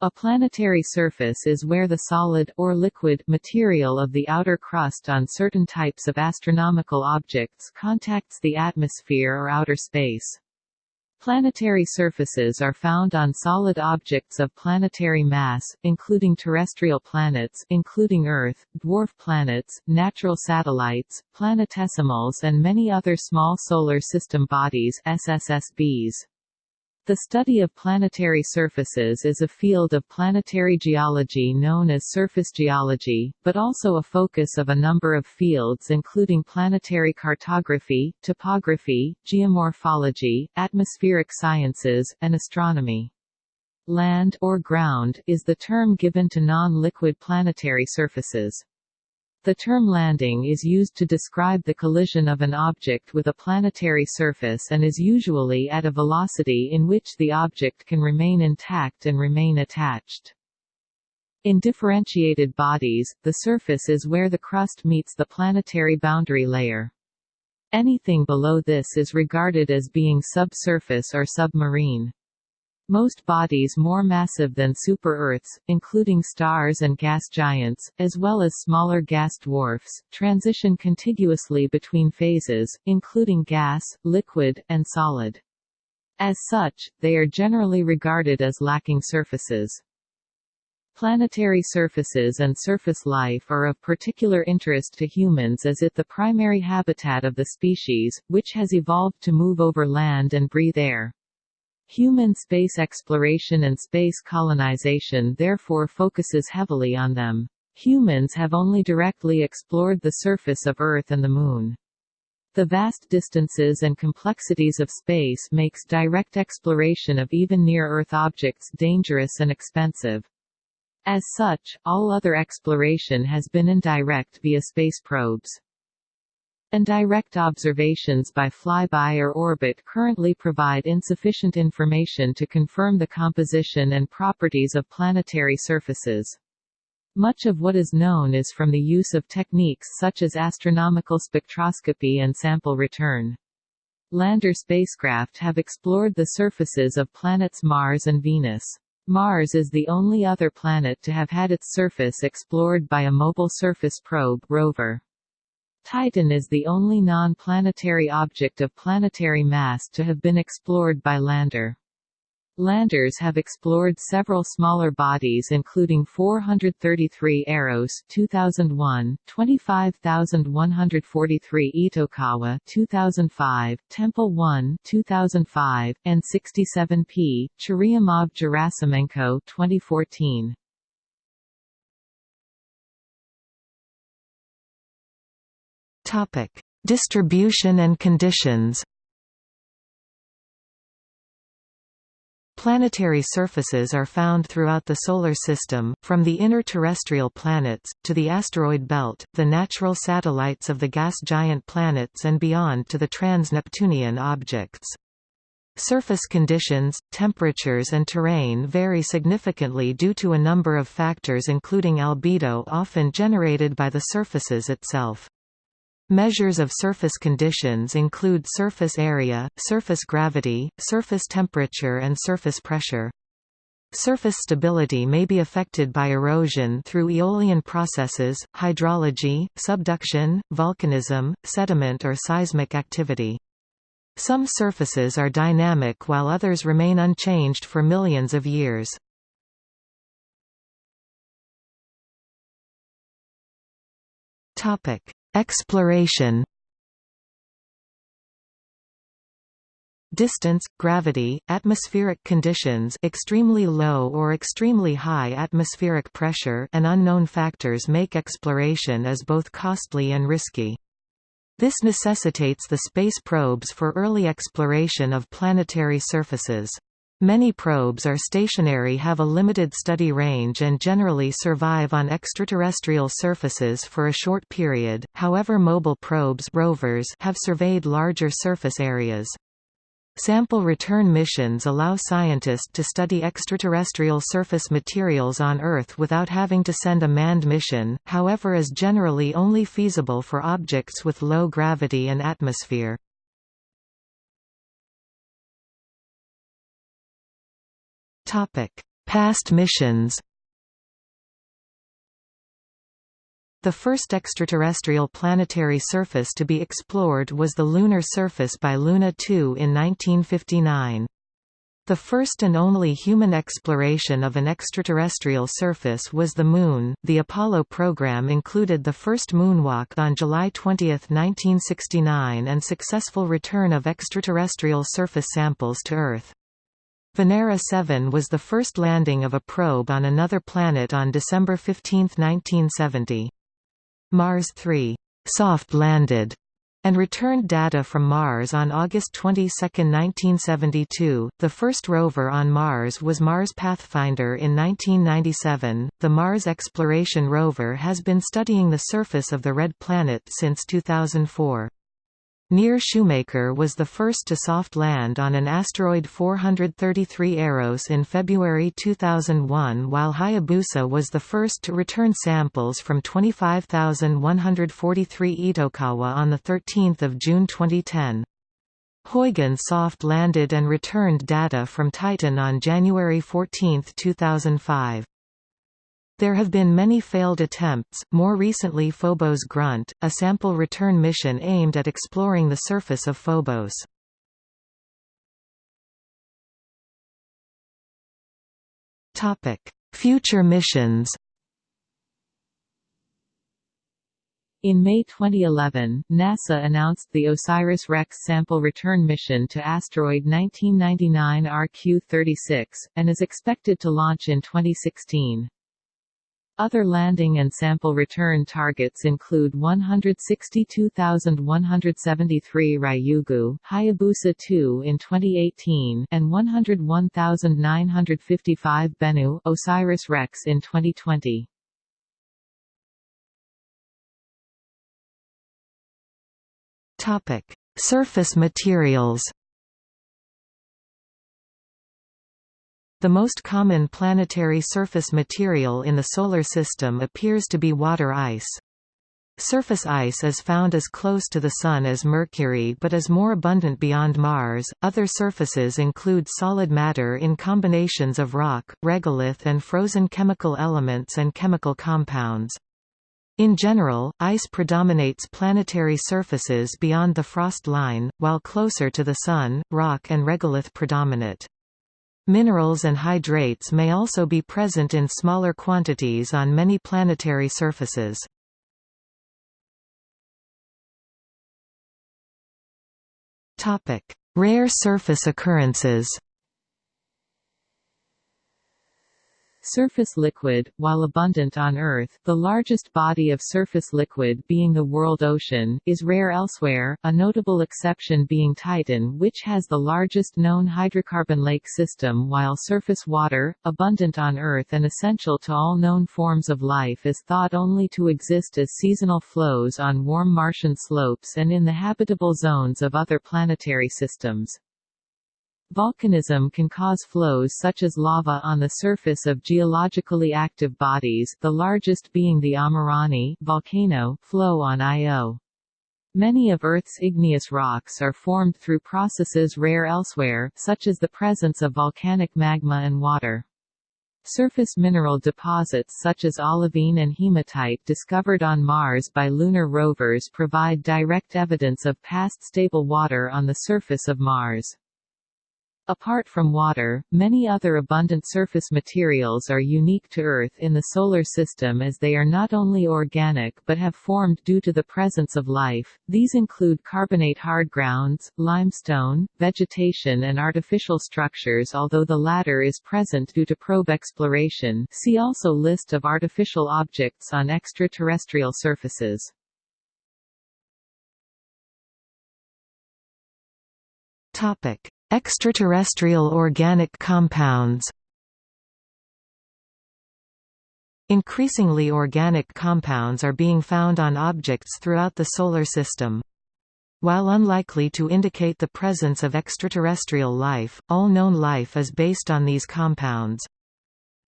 A planetary surface is where the solid or liquid material of the outer crust on certain types of astronomical objects contacts the atmosphere or outer space. Planetary surfaces are found on solid objects of planetary mass, including terrestrial planets including Earth, dwarf planets, natural satellites, planetesimals and many other small solar system bodies SSSBs. The study of planetary surfaces is a field of planetary geology known as surface geology, but also a focus of a number of fields including planetary cartography, topography, geomorphology, atmospheric sciences, and astronomy. Land or ground is the term given to non-liquid planetary surfaces. The term landing is used to describe the collision of an object with a planetary surface and is usually at a velocity in which the object can remain intact and remain attached. In differentiated bodies, the surface is where the crust meets the planetary boundary layer. Anything below this is regarded as being subsurface or submarine. Most bodies more massive than super-Earths, including stars and gas giants, as well as smaller gas dwarfs, transition contiguously between phases, including gas, liquid, and solid. As such, they are generally regarded as lacking surfaces. Planetary surfaces and surface life are of particular interest to humans as it the primary habitat of the species, which has evolved to move over land and breathe air. Human space exploration and space colonization therefore focuses heavily on them. Humans have only directly explored the surface of Earth and the Moon. The vast distances and complexities of space makes direct exploration of even near-Earth objects dangerous and expensive. As such, all other exploration has been indirect via space probes and direct observations by flyby or orbit currently provide insufficient information to confirm the composition and properties of planetary surfaces. Much of what is known is from the use of techniques such as astronomical spectroscopy and sample return. Lander spacecraft have explored the surfaces of planets Mars and Venus. Mars is the only other planet to have had its surface explored by a mobile surface probe rover. Titan is the only non-planetary object of planetary mass to have been explored by lander. Landers have explored several smaller bodies including 433 Eros 2001, 25143 Itokawa 2005, Tempel 1 2005, and 67P, Churyumov-Gerasimenko 2014. Topic: Distribution and conditions. Planetary surfaces are found throughout the Solar System, from the inner terrestrial planets, to the asteroid belt, the natural satellites of the gas giant planets and beyond to the trans-Neptunian objects. Surface conditions, temperatures and terrain vary significantly due to a number of factors including albedo often generated by the surfaces itself. Measures of surface conditions include surface area, surface gravity, surface temperature and surface pressure. Surface stability may be affected by erosion through aeolian processes, hydrology, subduction, volcanism, sediment or seismic activity. Some surfaces are dynamic while others remain unchanged for millions of years. Topic: Exploration Distance, gravity, atmospheric conditions extremely low or extremely high atmospheric pressure and unknown factors make exploration as both costly and risky. This necessitates the space probes for early exploration of planetary surfaces. Many probes are stationary have a limited study range and generally survive on extraterrestrial surfaces for a short period, however mobile probes rovers have surveyed larger surface areas. Sample return missions allow scientists to study extraterrestrial surface materials on Earth without having to send a manned mission, however is generally only feasible for objects with low gravity and atmosphere. Topic: Past missions The first extraterrestrial planetary surface to be explored was the lunar surface by Luna 2 in 1959. The first and only human exploration of an extraterrestrial surface was the Moon. The Apollo program included the first moonwalk on July 20, 1969, and successful return of extraterrestrial surface samples to Earth. Venera 7 was the first landing of a probe on another planet on December 15, 1970. Mars 3 soft landed and returned data from Mars on August 22, 1972. The first rover on Mars was Mars Pathfinder in 1997. The Mars Exploration Rover has been studying the surface of the red planet since 2004. Near Shoemaker was the first to soft land on an asteroid 433 Eros in February 2001 while Hayabusa was the first to return samples from 25143 Itokawa on 13 June 2010. Huygens soft landed and returned data from Titan on January 14, 2005. There have been many failed attempts, more recently Phobos Grunt, a sample return mission aimed at exploring the surface of Phobos. Future missions In May 2011, NASA announced the OSIRIS-REx sample return mission to asteroid 1999 RQ-36, and is expected to launch in 2016. Other landing and sample return targets include 162,173 Ryugu, Hayabusa 2 in 2018, and 101,955 Bennu, OSIRIS-REx in 2020. Topic: Surface materials. The most common planetary surface material in the Solar System appears to be water ice. Surface ice is found as close to the Sun as Mercury but is more abundant beyond Mars. Other surfaces include solid matter in combinations of rock, regolith, and frozen chemical elements and chemical compounds. In general, ice predominates planetary surfaces beyond the frost line, while closer to the Sun, rock and regolith predominate. Minerals and hydrates may also be present in smaller quantities on many planetary surfaces. Rare surface occurrences Surface liquid, while abundant on Earth the largest body of surface liquid being the world ocean, is rare elsewhere, a notable exception being Titan which has the largest known hydrocarbon lake system while surface water, abundant on Earth and essential to all known forms of life is thought only to exist as seasonal flows on warm Martian slopes and in the habitable zones of other planetary systems. Volcanism can cause flows such as lava on the surface of geologically active bodies the largest being the Amirani volcano flow on Io. Many of Earth's igneous rocks are formed through processes rare elsewhere, such as the presence of volcanic magma and water. Surface mineral deposits such as olivine and hematite discovered on Mars by lunar rovers provide direct evidence of past stable water on the surface of Mars. Apart from water, many other abundant surface materials are unique to Earth in the Solar System as they are not only organic but have formed due to the presence of life. These include carbonate hard grounds, limestone, vegetation and artificial structures although the latter is present due to probe exploration see also List of artificial objects on extraterrestrial surfaces. Topic. Extraterrestrial organic compounds Increasingly organic compounds are being found on objects throughout the Solar System. While unlikely to indicate the presence of extraterrestrial life, all known life is based on these compounds.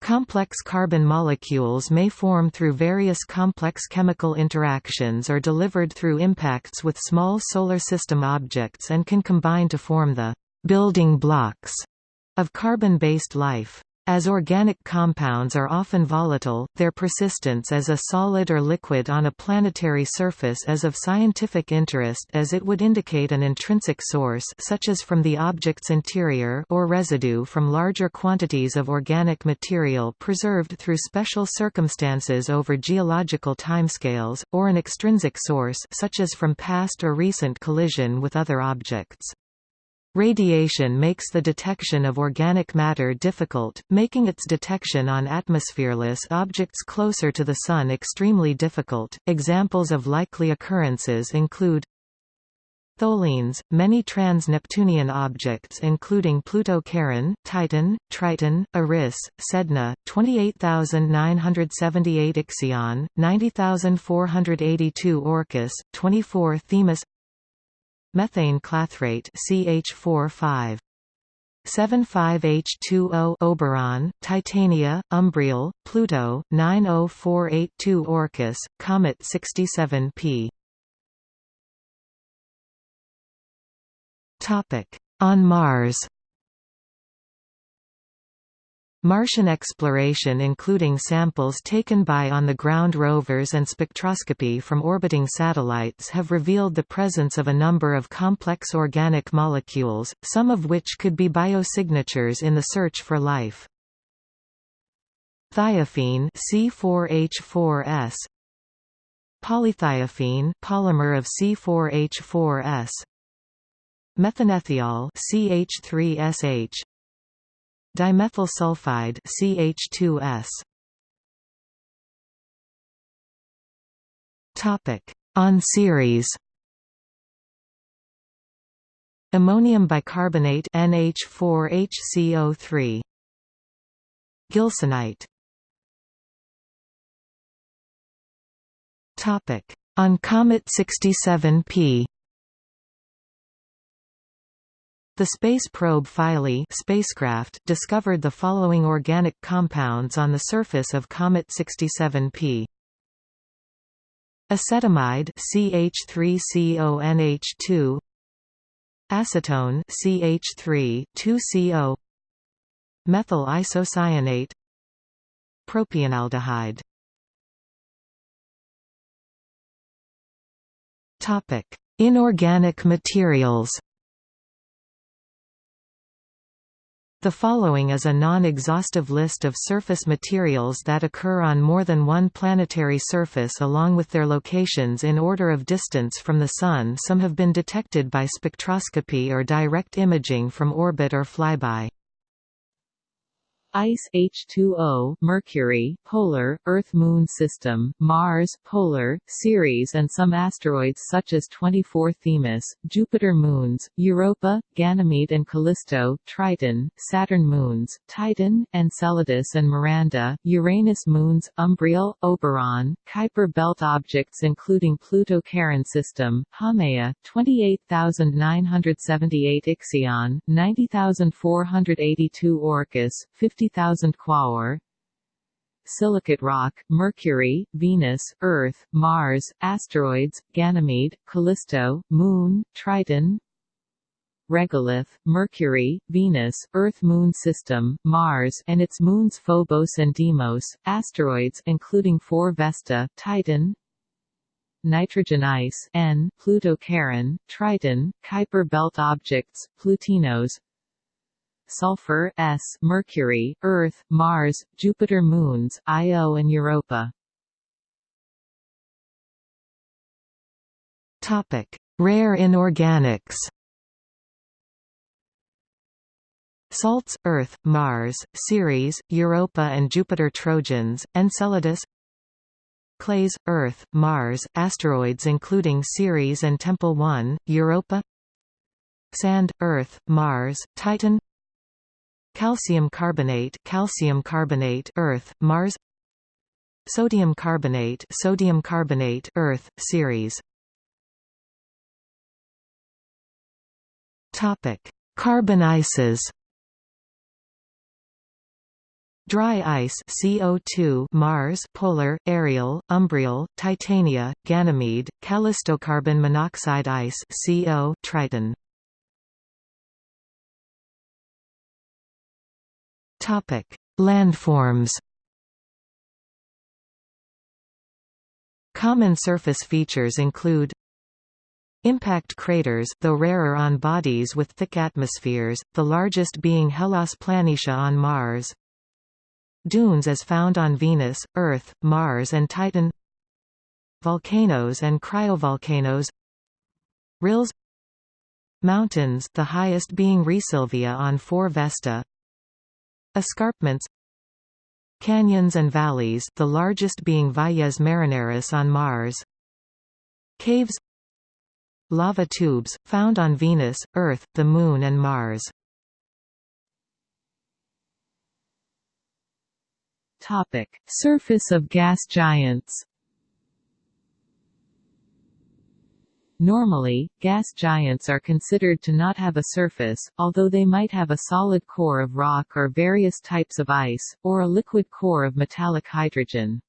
Complex carbon molecules may form through various complex chemical interactions or delivered through impacts with small Solar System objects and can combine to form the building blocks of carbon-based life. As organic compounds are often volatile, their persistence as a solid or liquid on a planetary surface is of scientific interest as it would indicate an intrinsic source such as from the object's interior or residue from larger quantities of organic material preserved through special circumstances over geological timescales, or an extrinsic source such as from past or recent collision with other objects. Radiation makes the detection of organic matter difficult, making its detection on atmosphereless objects closer to the Sun extremely difficult. Examples of likely occurrences include Tholins, many trans-Neptunian objects including Pluto-Charon, Titan, Triton, Eris, Sedna, 28,978 Ixion, 90,482 Orcus, 24 Themis Methane clathrate CH4 75H2O Oberon, Titania, Umbriel, Pluto, 90482 Orcus, Comet 67P. Topic: On Mars. Martian exploration including samples taken by on-the-ground rovers and spectroscopy from orbiting satellites have revealed the presence of a number of complex organic molecules, some of which could be biosignatures in the search for life. Thiophene C4H4S Polythiophene polymer of C4H4S Methanethiol CH3SH Dimethyl sulfide CH2S. Topic: On Ceres. Ammonium bicarbonate NH4HCO3. Gilsonite. Topic: On Comet 67P. The space probe Philae spacecraft discovered the following organic compounds on the surface of Comet 67P. Acetamide CH3CONH2 Acetone CH3 2CO Methyl isocyanate Propionaldehyde. Topic Inorganic materials The following is a non-exhaustive list of surface materials that occur on more than one planetary surface along with their locations in order of distance from the Sun some have been detected by spectroscopy or direct imaging from orbit or flyby. Ice H2O, Mercury, Polar, Earth-Moon system, Mars, Polar, Ceres and some asteroids such as 24 Themis, Jupiter moons, Europa, Ganymede and Callisto, Triton, Saturn moons, Titan, Enceladus and Miranda, Uranus moons, Umbriel, Oberon, Kuiper belt objects including Pluto-Charon system, Haumea, 28,978 Ixion, 90,482 Orcus, 50 50,000 Quaoar Silicate rock, Mercury, Venus, Earth, Mars, asteroids, Ganymede, Callisto, Moon, Triton Regolith, Mercury, Venus, Earth-Moon system, Mars and its moons Phobos and Deimos, asteroids including 4 Vesta, Titan Nitrogen ice N, Pluto-Charon, Triton, Kuiper belt objects, Plutinos Sulfur S, Mercury, Earth, Mars, Jupiter moons, Io and Europa. Topic: Rare inorganics. Salts, Earth, Mars, Ceres, Europa and Jupiter Trojans, Enceladus Clays, Earth, Mars, asteroids including Ceres and Tempel 1, Europa Sand, Earth, Mars, Titan Calcium carbonate, calcium carbonate, Earth, Mars. Sodium carbonate, sodium carbonate, Earth, Ceres. Topic: Carbon ices. Dry ice CO2 Mars polar, Ariel, Umbriel, Titania, Ganymede, Callistocarbon monoxide ice CO Triton Topic: Landforms Common surface features include Impact craters, though rarer on bodies with thick atmospheres, the largest being Hellas Planitia on Mars. Dunes as found on Venus, Earth, Mars and Titan. Volcanoes and cryovolcanoes. Rills. Mountains the highest being Rheasilvia on 4 Vesta Escarpments Canyons and valleys the largest being Valles Marineris on Mars Caves Lava tubes, found on Venus, Earth, the Moon and Mars Topic. Surface of gas giants Normally, gas giants are considered to not have a surface, although they might have a solid core of rock or various types of ice, or a liquid core of metallic hydrogen.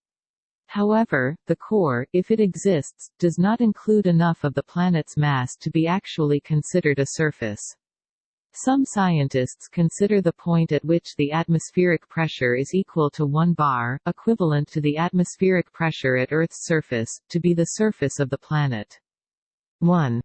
However, the core, if it exists, does not include enough of the planet's mass to be actually considered a surface. Some scientists consider the point at which the atmospheric pressure is equal to 1 bar, equivalent to the atmospheric pressure at Earth's surface, to be the surface of the planet. 1